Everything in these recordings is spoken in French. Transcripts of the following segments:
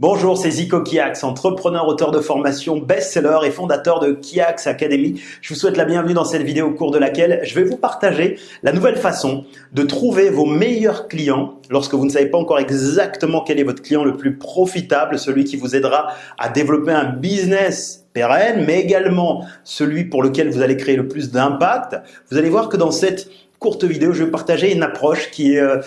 Bonjour, c'est Zico Kiax, entrepreneur, auteur de formation, best-seller et fondateur de Kiax Academy. Je vous souhaite la bienvenue dans cette vidéo au cours de laquelle je vais vous partager la nouvelle façon de trouver vos meilleurs clients lorsque vous ne savez pas encore exactement quel est votre client le plus profitable, celui qui vous aidera à développer un business pérenne, mais également celui pour lequel vous allez créer le plus d'impact. Vous allez voir que dans cette courte vidéo, je vais partager une approche qui est euh,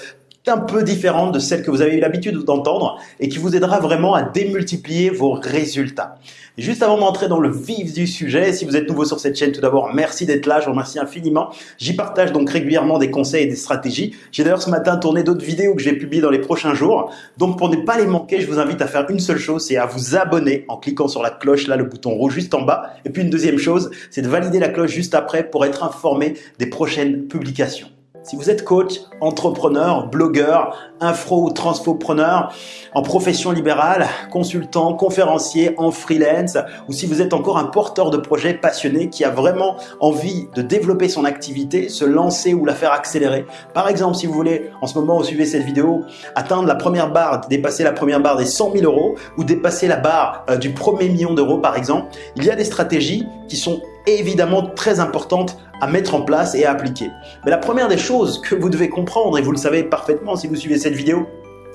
un peu différente de celle que vous avez eu l'habitude d'entendre et qui vous aidera vraiment à démultiplier vos résultats. juste avant d'entrer dans le vif du sujet, si vous êtes nouveau sur cette chaîne, tout d'abord, merci d'être là, je vous remercie infiniment. J'y partage donc régulièrement des conseils et des stratégies. J'ai d'ailleurs ce matin tourné d'autres vidéos que je vais publier dans les prochains jours. Donc pour ne pas les manquer, je vous invite à faire une seule chose, c'est à vous abonner en cliquant sur la cloche, là le bouton rouge juste en bas. Et puis une deuxième chose, c'est de valider la cloche juste après pour être informé des prochaines publications. Si vous êtes coach, entrepreneur, blogueur, infro ou transfopreneur, en profession libérale, consultant, conférencier, en freelance, ou si vous êtes encore un porteur de projet passionné qui a vraiment envie de développer son activité, se lancer ou la faire accélérer. Par exemple, si vous voulez, en ce moment, vous suivez cette vidéo, atteindre la première barre, dépasser la première barre des 100 000 euros ou dépasser la barre euh, du premier million d'euros, par exemple, il y a des stratégies qui sont évidemment très importantes à mettre en place et à appliquer. Mais la première des choses que vous devez comprendre, et vous le savez parfaitement si vous suivez cette vidéo,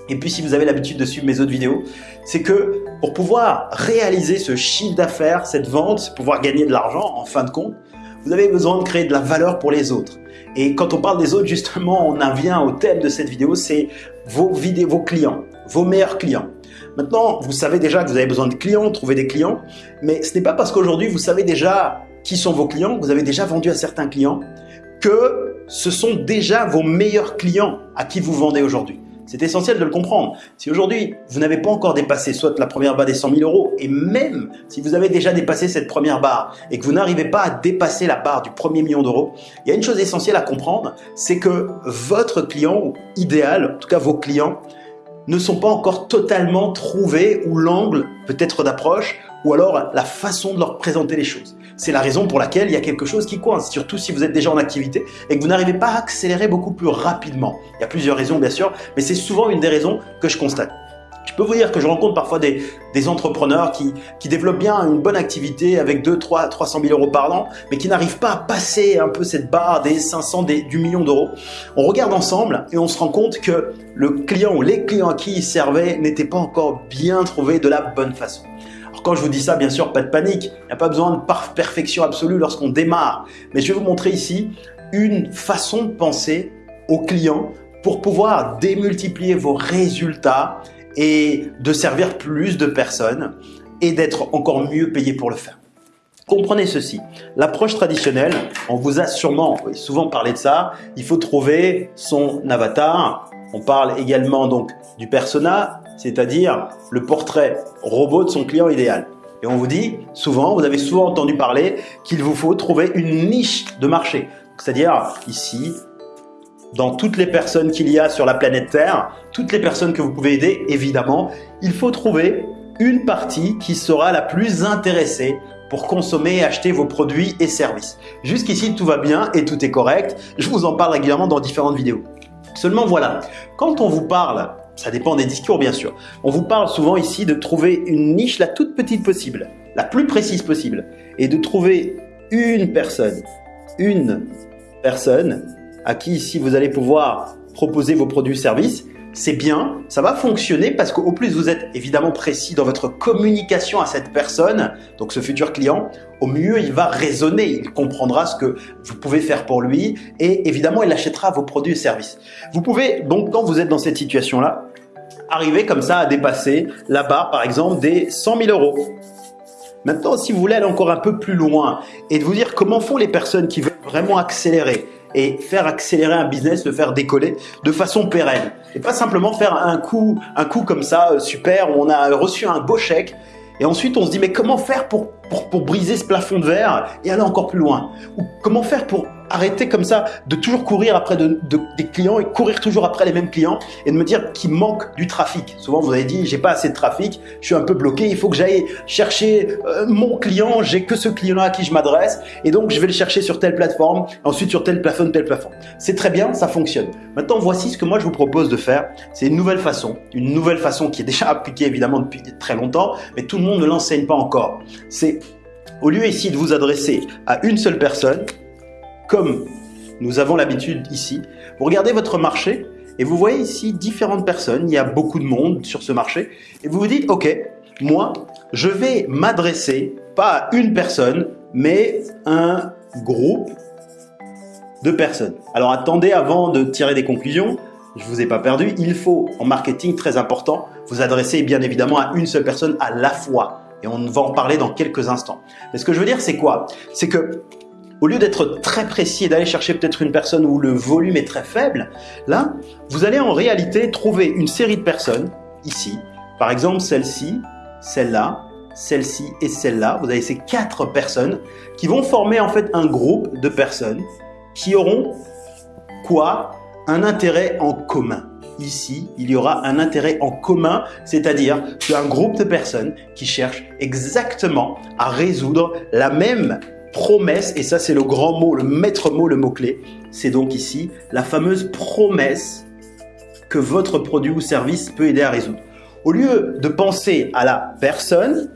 et puis si vous avez l'habitude de suivre mes autres vidéos, c'est que pour pouvoir réaliser ce chiffre d'affaires, cette vente, pouvoir gagner de l'argent en fin de compte, vous avez besoin de créer de la valeur pour les autres. Et quand on parle des autres, justement, on en vient au thème de cette vidéo, c'est vos, vidéos, vos clients, vos meilleurs clients. Maintenant, vous savez déjà que vous avez besoin de clients, trouver des clients, mais ce n'est pas parce qu'aujourd'hui vous savez déjà qui sont vos clients, vous avez déjà vendu à certains clients, que ce sont déjà vos meilleurs clients à qui vous vendez aujourd'hui. C'est essentiel de le comprendre. Si aujourd'hui, vous n'avez pas encore dépassé soit la première barre des 100 000 euros, et même si vous avez déjà dépassé cette première barre et que vous n'arrivez pas à dépasser la barre du premier million d'euros, il y a une chose essentielle à comprendre, c'est que votre client idéal, en tout cas vos clients, ne sont pas encore totalement trouvés ou l'angle peut-être d'approche ou alors la façon de leur présenter les choses. C'est la raison pour laquelle il y a quelque chose qui coince, surtout si vous êtes déjà en activité et que vous n'arrivez pas à accélérer beaucoup plus rapidement. Il y a plusieurs raisons bien sûr, mais c'est souvent une des raisons que je constate. Je peux vous dire que je rencontre parfois des, entrepreneurs qui, qui, développent bien une bonne activité avec 2, 3, 300 000 euros par an, mais qui n'arrivent pas à passer un peu cette barre des 500, des, du million d'euros. On regarde ensemble et on se rend compte que le client ou les clients à qui ils servaient n'étaient pas encore bien trouvés de la bonne façon. Alors quand je vous dis ça, bien sûr, pas de panique. Il n'y a pas besoin de perfection absolue lorsqu'on démarre. Mais je vais vous montrer ici une façon de penser au client pour pouvoir démultiplier vos résultats et de servir plus de personnes et d'être encore mieux payé pour le faire. Comprenez ceci, l'approche traditionnelle, on vous a sûrement souvent parlé de ça, il faut trouver son avatar. On parle également donc du persona, c'est-à-dire le portrait robot de son client idéal. Et on vous dit souvent, vous avez souvent entendu parler qu'il vous faut trouver une niche de marché. C'est-à-dire ici, dans toutes les personnes qu'il y a sur la planète Terre, toutes les personnes que vous pouvez aider, évidemment, il faut trouver une partie qui sera la plus intéressée pour consommer et acheter vos produits et services. Jusqu'ici, tout va bien et tout est correct. Je vous en parle régulièrement dans différentes vidéos. Seulement voilà, quand on vous parle, ça dépend des discours bien sûr, on vous parle souvent ici de trouver une niche la toute petite possible, la plus précise possible, et de trouver une personne, une personne à qui ici vous allez pouvoir proposer vos produits services, c'est bien, ça va fonctionner parce qu'au plus vous êtes évidemment précis dans votre communication à cette personne, donc ce futur client, au mieux il va raisonner, il comprendra ce que vous pouvez faire pour lui et évidemment il achètera vos produits et services. Vous pouvez donc quand vous êtes dans cette situation-là, arriver comme ça à dépasser la barre par exemple des 100 000 euros. Maintenant, si vous voulez aller encore un peu plus loin et de vous dire comment font les personnes qui veulent vraiment accélérer, et faire accélérer un business, le faire décoller de façon pérenne. Et pas simplement faire un coup, un coup comme ça, euh, super, où on a reçu un beau chèque, et ensuite on se dit mais comment faire pour briser ce plafond de verre et aller encore plus loin? Ou comment faire pour arrêter comme ça de toujours courir après de, des clients et courir toujours après les mêmes clients et de me dire qu'il manque du trafic. Souvent, vous avez dit, j'ai pas assez de trafic, je suis un peu bloqué, il faut que j'aille chercher euh, mon client, j'ai que ce client-là à qui je m'adresse et donc je vais le chercher sur telle plateforme, ensuite sur telle plateforme, telle plateforme. C'est très bien, ça fonctionne. Maintenant, voici ce que moi je vous propose de faire. C'est une nouvelle façon, une nouvelle façon qui est déjà appliquée évidemment depuis très longtemps, mais tout le monde ne l'enseigne pas encore. C'est au lieu ici de vous adresser à une seule personne, comme nous avons l'habitude ici, vous regardez votre marché et vous voyez ici différentes personnes, il y a beaucoup de monde sur ce marché, et vous vous dites, ok, moi, je vais m'adresser pas à une personne, mais un groupe de personnes. Alors attendez avant de tirer des conclusions, je vous ai pas perdu, il faut en marketing très important vous adresser bien évidemment à une seule personne à la fois. Et on va en parler dans quelques instants. Mais ce que je veux dire, c'est quoi? C'est que au lieu d'être très précis et d'aller chercher peut-être une personne où le volume est très faible, là, vous allez en réalité trouver une série de personnes, ici, par exemple celle-ci, celle-là, celle-ci et celle-là. Vous avez ces quatre personnes qui vont former en fait un groupe de personnes qui auront quoi? Un intérêt en commun. Ici, il y aura un intérêt en commun, c'est-à-dire un groupe de personnes qui cherchent exactement à résoudre la même promesse, et ça c'est le grand mot, le maître mot, le mot-clé, c'est donc ici la fameuse promesse que votre produit ou service peut aider à résoudre. Au lieu de penser à la personne,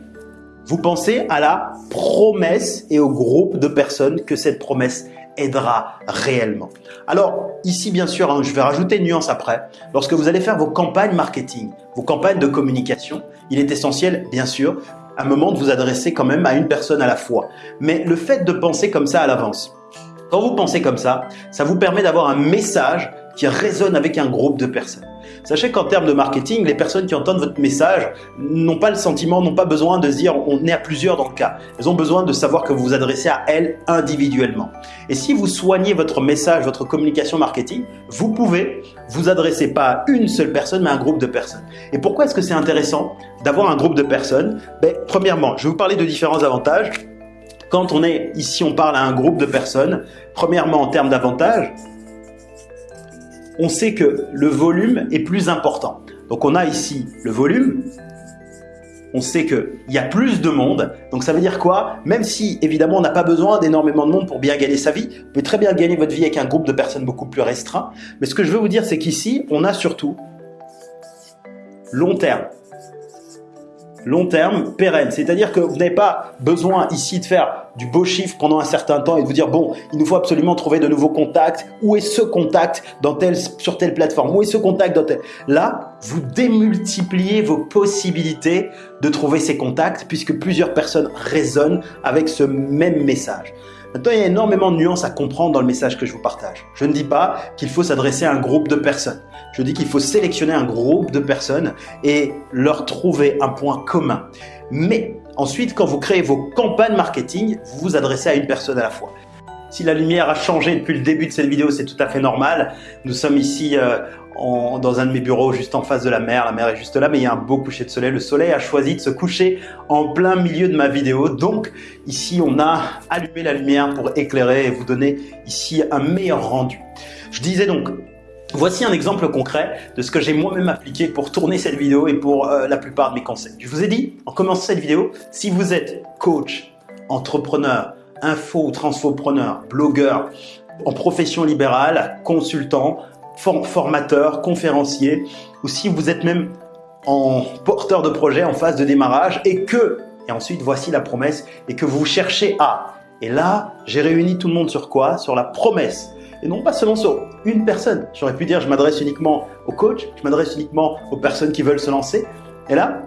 vous pensez à la promesse et au groupe de personnes que cette promesse aidera réellement. Alors ici bien sûr, hein, je vais rajouter une nuance après. Lorsque vous allez faire vos campagnes marketing, vos campagnes de communication, il est essentiel bien sûr un moment de vous adresser quand même à une personne à la fois. Mais le fait de penser comme ça à l'avance, quand vous pensez comme ça, ça vous permet d'avoir un message qui résonne avec un groupe de personnes. Sachez qu'en termes de marketing, les personnes qui entendent votre message n'ont pas le sentiment, n'ont pas besoin de se dire on est à plusieurs dans le cas. Elles ont besoin de savoir que vous vous adressez à elles individuellement. Et si vous soignez votre message, votre communication marketing, vous pouvez vous adresser pas à une seule personne, mais à un groupe de personnes. Et pourquoi est-ce que c'est intéressant d'avoir un groupe de personnes? Ben, Premièrement, je vais vous parler de différents avantages. Quand on est ici, on parle à un groupe de personnes. Premièrement, en termes d'avantages, on sait que le volume est plus important. Donc on a ici le volume, on sait qu'il y a plus de monde. Donc ça veut dire quoi? Même si évidemment on n'a pas besoin d'énormément de monde pour bien gagner sa vie, vous pouvez très bien gagner votre vie avec un groupe de personnes beaucoup plus restreint. Mais ce que je veux vous dire, c'est qu'ici, on a surtout long terme long terme, pérenne. C'est-à-dire que vous n'avez pas besoin ici de faire du beau chiffre pendant un certain temps et de vous dire bon, il nous faut absolument trouver de nouveaux contacts. Où est ce contact dans telle, sur telle plateforme? Où est ce contact dans telle... Là, vous démultipliez vos possibilités de trouver ces contacts puisque plusieurs personnes résonnent avec ce même message. Maintenant, il y a énormément de nuances à comprendre dans le message que je vous partage. Je ne dis pas qu'il faut s'adresser à un groupe de personnes. Je dis qu'il faut sélectionner un groupe de personnes et leur trouver un point commun. Mais ensuite, quand vous créez vos campagnes marketing, vous vous adressez à une personne à la fois. Si la lumière a changé depuis le début de cette vidéo, c'est tout à fait normal. Nous sommes ici euh, dans un de mes bureaux juste en face de la mer. La mer est juste là, mais il y a un beau coucher de soleil. Le soleil a choisi de se coucher en plein milieu de ma vidéo. Donc ici, on a allumé la lumière pour éclairer et vous donner ici un meilleur rendu. Je disais donc, Voici un exemple concret de ce que j'ai moi-même appliqué pour tourner cette vidéo et pour euh, la plupart de mes conseils. Je vous ai dit en commençant cette vidéo, si vous êtes coach, entrepreneur, info ou transfopreneur, blogueur, en profession libérale, consultant, formateur, conférencier, ou si vous êtes même en porteur de projet en phase de démarrage et que, et ensuite voici la promesse, et que vous cherchez à. Et là, j'ai réuni tout le monde sur quoi? Sur la promesse. Et non pas seulement sur une personne. J'aurais pu dire je m'adresse uniquement aux coachs, je m'adresse uniquement aux personnes qui veulent se lancer. Et là,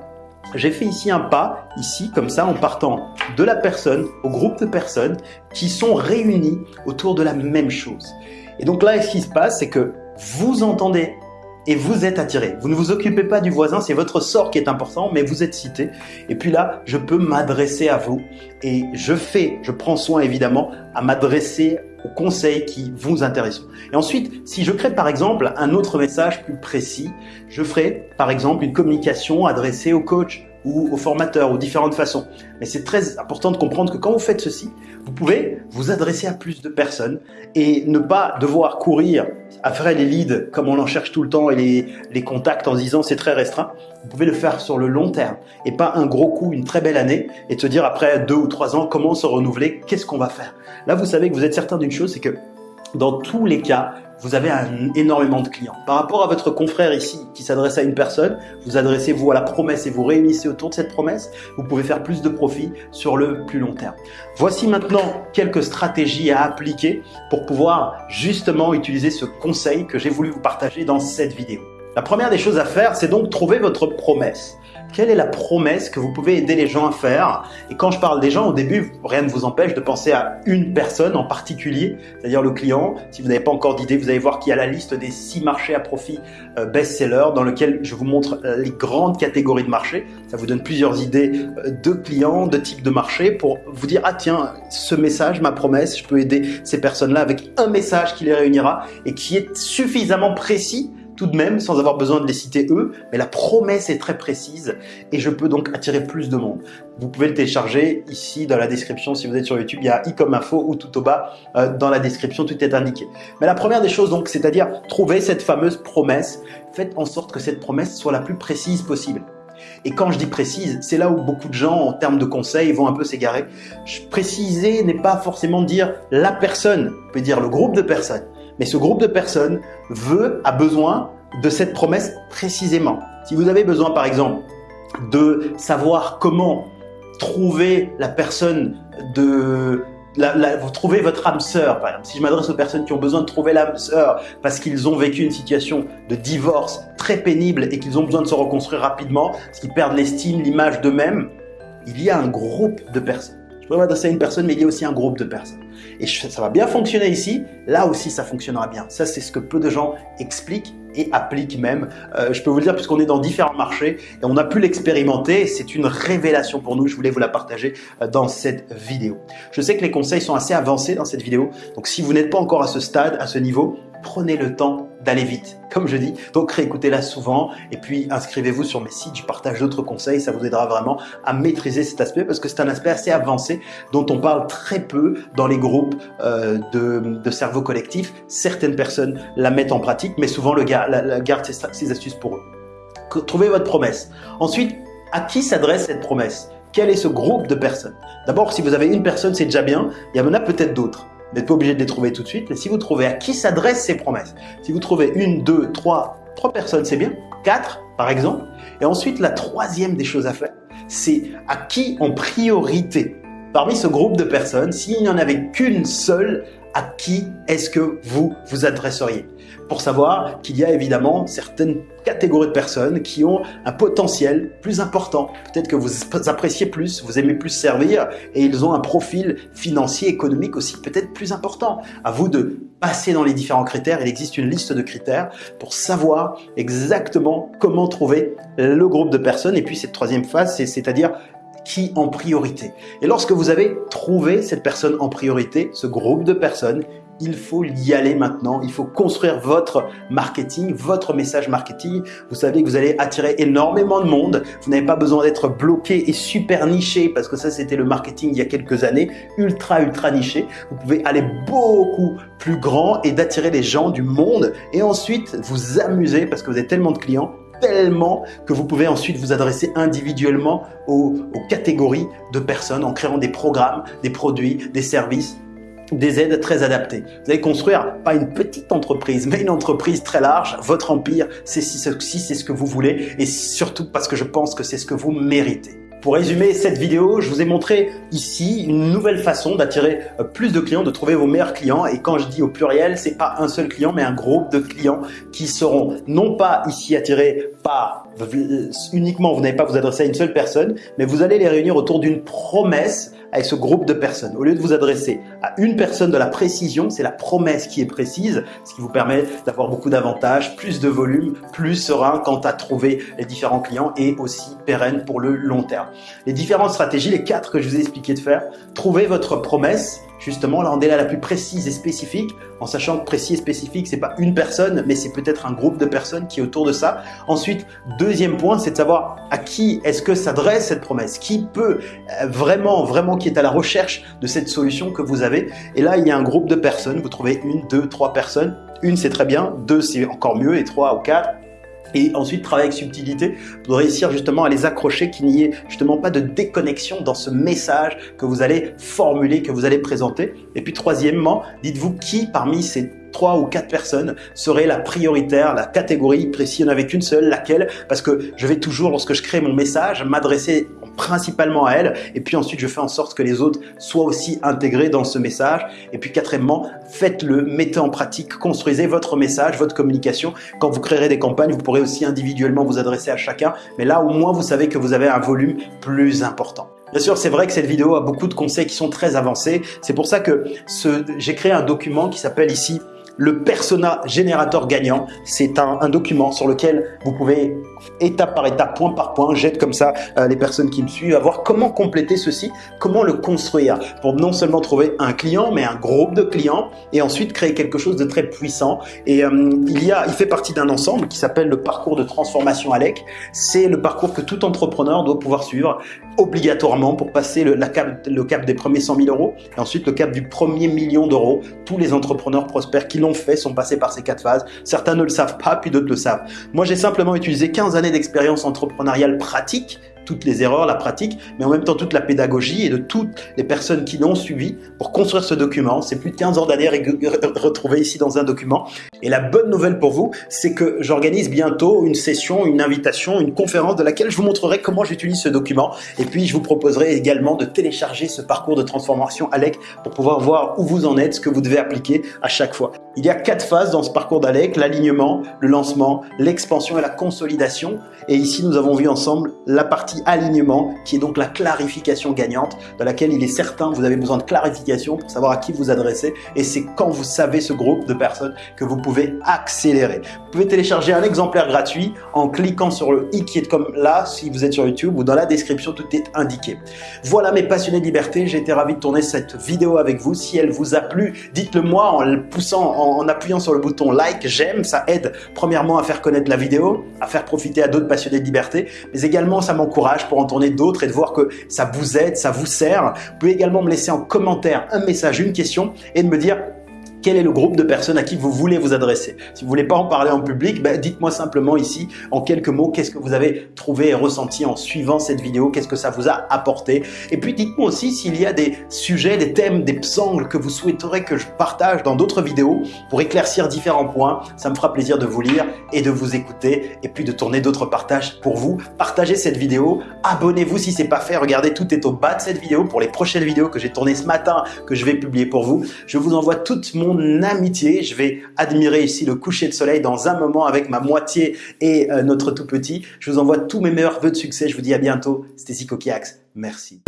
j'ai fait ici un pas, ici comme ça, en partant de la personne au groupe de personnes qui sont réunies autour de la même chose. Et donc là, ce qui se passe, c'est que vous entendez et vous êtes attiré. Vous ne vous occupez pas du voisin, c'est votre sort qui est important, mais vous êtes cité. Et puis là, je peux m'adresser à vous et je fais, je prends soin évidemment à m'adresser aux conseils qui vous intéressent. Et ensuite, si je crée par exemple un autre message plus précis, je ferai par exemple une communication adressée aux coachs, ou aux formateurs ou différentes façons. Mais c'est très important de comprendre que quand vous faites ceci, vous pouvez vous adresser à plus de personnes et ne pas devoir courir à faire les leads comme on en cherche tout le temps et les, les contacts en se disant c'est très restreint. Vous pouvez le faire sur le long terme et pas un gros coup, une très belle année et de se dire après deux ou trois ans comment se renouveler, qu'est-ce qu'on va faire? Là, vous savez que vous êtes certain d'une chose, c'est que dans tous les cas, vous avez un, énormément de clients. Par rapport à votre confrère ici qui s'adresse à une personne, vous adressez-vous à la promesse et vous réunissez autour de cette promesse, vous pouvez faire plus de profit sur le plus long terme. Voici maintenant quelques stratégies à appliquer pour pouvoir justement utiliser ce conseil que j'ai voulu vous partager dans cette vidéo. La première des choses à faire, c'est donc trouver votre promesse. Quelle est la promesse que vous pouvez aider les gens à faire? Et quand je parle des gens, au début, rien ne vous empêche de penser à une personne en particulier, c'est-à-dire le client. Si vous n'avez pas encore d'idée, vous allez voir qu'il y a la liste des six marchés à profit euh, best-seller dans lequel je vous montre euh, les grandes catégories de marchés. Ça vous donne plusieurs idées euh, de clients, de types de marchés pour vous dire, ah tiens, ce message, ma promesse, je peux aider ces personnes-là avec un message qui les réunira et qui est suffisamment précis tout de même sans avoir besoin de les citer eux, mais la promesse est très précise et je peux donc attirer plus de monde. Vous pouvez le télécharger ici dans la description si vous êtes sur YouTube, il y a i comme info ou tout au bas euh, dans la description, tout est indiqué. Mais la première des choses donc, c'est-à-dire trouver cette fameuse promesse, faites en sorte que cette promesse soit la plus précise possible. Et quand je dis précise, c'est là où beaucoup de gens, en termes de conseils, vont un peu s'égarer. Préciser n'est pas forcément dire la personne, on peut dire le groupe de personnes. Mais ce groupe de personnes veut, a besoin de cette promesse précisément. Si vous avez besoin, par exemple, de savoir comment trouver la personne de la, vous trouvez votre âme sœur, par exemple. Si je m'adresse aux personnes qui ont besoin de trouver l'âme sœur parce qu'ils ont vécu une situation de divorce très pénible et qu'ils ont besoin de se reconstruire rapidement, parce qu'ils perdent l'estime, l'image d'eux-mêmes, il y a un groupe de personnes. Je peux m'adresser à une personne, mais il y a aussi un groupe de personnes. Et ça va bien fonctionner ici, là aussi ça fonctionnera bien. Ça, c'est ce que peu de gens expliquent et appliquent même. Euh, je peux vous le dire puisqu'on est dans différents marchés et on a pu l'expérimenter. C'est une révélation pour nous. Je voulais vous la partager euh, dans cette vidéo. Je sais que les conseils sont assez avancés dans cette vidéo. Donc si vous n'êtes pas encore à ce stade, à ce niveau, prenez le temps d'aller vite, comme je dis. Donc réécoutez-la souvent et puis inscrivez-vous sur mes sites, je partage d'autres conseils, ça vous aidera vraiment à maîtriser cet aspect parce que c'est un aspect assez avancé dont on parle très peu dans les groupes euh, de, cerveau collectif. Certaines personnes la mettent en pratique, mais souvent le gars la, garde ses, astuces pour eux. Trouvez votre promesse. Ensuite, à qui s'adresse cette promesse? Quel est ce groupe de personnes? D'abord, si vous avez une personne, c'est déjà bien. Il y en a peut-être d'autres n'êtes pas obligé de les trouver tout de suite, mais si vous trouvez à qui s'adressent ces promesses, si vous trouvez une, deux, trois, trois personnes, c'est bien, quatre par exemple, et ensuite la troisième des choses à faire, c'est à qui en priorité, parmi ce groupe de personnes, s'il n'y en avait qu'une seule, à qui est-ce que vous vous adresseriez pour savoir qu'il y a évidemment certaines catégories de personnes qui ont un potentiel plus important. Peut-être que vous appréciez plus, vous aimez plus servir et ils ont un profil financier, économique aussi peut-être plus important. À vous de passer dans les différents critères. Il existe une liste de critères pour savoir exactement comment trouver le groupe de personnes. Et puis cette troisième phase, c'est-à-dire qui en priorité. Et lorsque vous avez trouvé cette personne en priorité, ce groupe de personnes, il faut y aller maintenant. Il faut construire votre marketing, votre message marketing. Vous savez que vous allez attirer énormément de monde. Vous n'avez pas besoin d'être bloqué et super niché parce que ça, c'était le marketing il y a quelques années, ultra, ultra niché. Vous pouvez aller beaucoup plus grand et d'attirer les gens du monde et ensuite vous amuser parce que vous avez tellement de clients tellement que vous pouvez ensuite vous adresser individuellement aux, catégories de personnes en créant des programmes, des produits, des services des aides très adaptées. Vous allez construire pas une petite entreprise, mais une entreprise très large. Votre empire, c'est si, c'est ce que vous voulez et surtout parce que je pense que c'est ce que vous méritez. Pour résumer cette vidéo, je vous ai montré ici une nouvelle façon d'attirer euh, plus de clients, de trouver vos meilleurs clients. Et quand je dis au pluriel, c'est pas un seul client, mais un groupe de clients qui seront non pas ici attirés par euh, uniquement, vous n'allez pas vous adresser à une seule personne, mais vous allez les réunir autour d'une promesse avec ce groupe de personnes. Au lieu de vous adresser à une personne de la précision, c'est la promesse qui est précise, ce qui vous permet d'avoir beaucoup d'avantages, plus de volume, plus serein quant à trouver les différents clients et aussi pérenne pour le long terme. Les différentes stratégies, les quatre que je vous ai expliqué de faire, trouvez votre promesse, justement là on est là la plus précise et spécifique, en sachant que précis et spécifique c'est pas une personne, mais c'est peut-être un groupe de personnes qui est autour de ça. Ensuite, deuxième point, c'est de savoir à qui est-ce que s'adresse cette promesse, qui peut euh, vraiment, vraiment qui est à la recherche de cette solution que vous avez. Et là, il y a un groupe de personnes, vous trouvez une, deux, trois personnes. Une, c'est très bien, deux, c'est encore mieux, et trois ou quatre, et ensuite travailler avec subtilité pour réussir justement à les accrocher, qu'il n'y ait justement pas de déconnexion dans ce message que vous allez formuler, que vous allez présenter. Et puis troisièmement, dites-vous qui parmi ces trois ou quatre personnes serait la prioritaire, la catégorie précise, il n'y en avait qu'une seule, laquelle? Parce que je vais toujours, lorsque je crée mon message, m'adresser principalement à elle et puis ensuite je fais en sorte que les autres soient aussi intégrés dans ce message et puis quatrièmement faites-le, mettez en pratique, construisez votre message, votre communication quand vous créerez des campagnes vous pourrez aussi individuellement vous adresser à chacun mais là au moins vous savez que vous avez un volume plus important. Bien sûr, c'est vrai que cette vidéo a beaucoup de conseils qui sont très avancés. C'est pour ça que j'ai créé un document qui s'appelle ici le persona générateur gagnant. C'est un, document sur lequel vous pouvez étape par étape, point par point, j'aide comme ça euh, les personnes qui me suivent à voir comment compléter ceci, comment le construire pour non seulement trouver un client, mais un groupe de clients et ensuite créer quelque chose de très puissant. Et euh, il y a, il fait partie d'un ensemble qui s'appelle le parcours de transformation ALEC. C'est le parcours que tout entrepreneur doit pouvoir suivre obligatoirement pour passer le, cap, cap des premiers 100 000 euros et ensuite le cap du premier million d'euros. Tous les entrepreneurs prospères qui l'ont fait sont passés par ces quatre phases. Certains ne le savent pas, puis d'autres le savent. Moi, j'ai simplement utilisé 15 années d'expérience entrepreneuriale pratique toutes les erreurs, la pratique, mais en même temps toute la pédagogie et de toutes les personnes qui l'ont suivi pour construire ce document. C'est plus de 15 ans d'années retrouvées ici dans un document. Et la bonne nouvelle pour vous, c'est que j'organise bientôt une session, une invitation, une conférence de laquelle je vous montrerai comment j'utilise ce document. Et puis, je vous proposerai également de télécharger ce parcours de transformation ALEC pour pouvoir voir où vous en êtes, ce que vous devez appliquer à chaque fois. Il y a quatre phases dans ce parcours d'ALEC, l'alignement, le lancement, l'expansion et la consolidation. Et ici, nous avons vu ensemble la partie alignement, qui est donc la clarification gagnante, dans laquelle il est certain vous avez besoin de clarification pour savoir à qui vous adresser. Et c'est quand vous savez ce groupe de personnes que vous pouvez accélérer. Vous pouvez télécharger un exemplaire gratuit en cliquant sur le i qui est comme là, si vous êtes sur YouTube, ou dans la description, tout est indiqué. Voilà mes passionnés de liberté, j'ai été ravi de tourner cette vidéo avec vous. Si elle vous a plu, dites-le moi en le poussant, en appuyant sur le bouton like, j'aime, ça aide premièrement à faire connaître la vidéo, à faire profiter à d'autres passionnés de liberté, mais également ça m'encourage pour en tourner d'autres et de voir que ça vous aide, ça vous sert. Vous pouvez également me laisser en commentaire un message, une question et de me dire quel est le groupe de personnes à qui vous voulez vous adresser. Si vous voulez pas en parler en public, ben dites-moi simplement ici en quelques mots qu'est-ce que vous avez trouvé et ressenti en suivant cette vidéo, qu'est-ce que ça vous a apporté. Et puis dites-moi aussi s'il y a des sujets, des thèmes, des angles que vous souhaiteriez que je partage dans d'autres vidéos pour éclaircir différents points. Ça me fera plaisir de vous lire et de vous écouter et puis de tourner d'autres partages pour vous. Partagez cette vidéo, abonnez-vous si c'est pas fait, regardez tout est au bas de cette vidéo pour les prochaines vidéos que j'ai tournées ce matin que je vais publier pour vous. Je vous envoie toute mon amitié. Je vais admirer ici le coucher de soleil dans un moment avec ma moitié et euh, notre tout petit. Je vous envoie tous mes meilleurs vœux de succès. Je vous dis à bientôt. C'était Zico Merci.